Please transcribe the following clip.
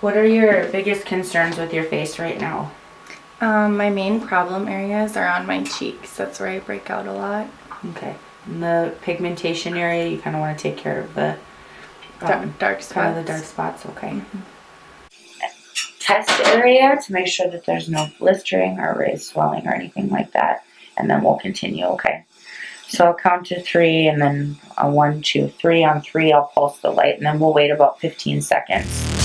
What are your biggest concerns with your face right now? Um, my main problem areas are on my cheeks. That's where I break out a lot. Okay. And the pigmentation area, you kind of want to take care of the Dark, um, dark spots. kind of the dark spots. Okay. Mm-hmm. test area to make sure that there's no blistering or raised swelling or anything like that. And then we'll continue, okay? So I'll count to three and then a one, two, three. On three, I'll pulse the light and then we'll wait about 15 seconds.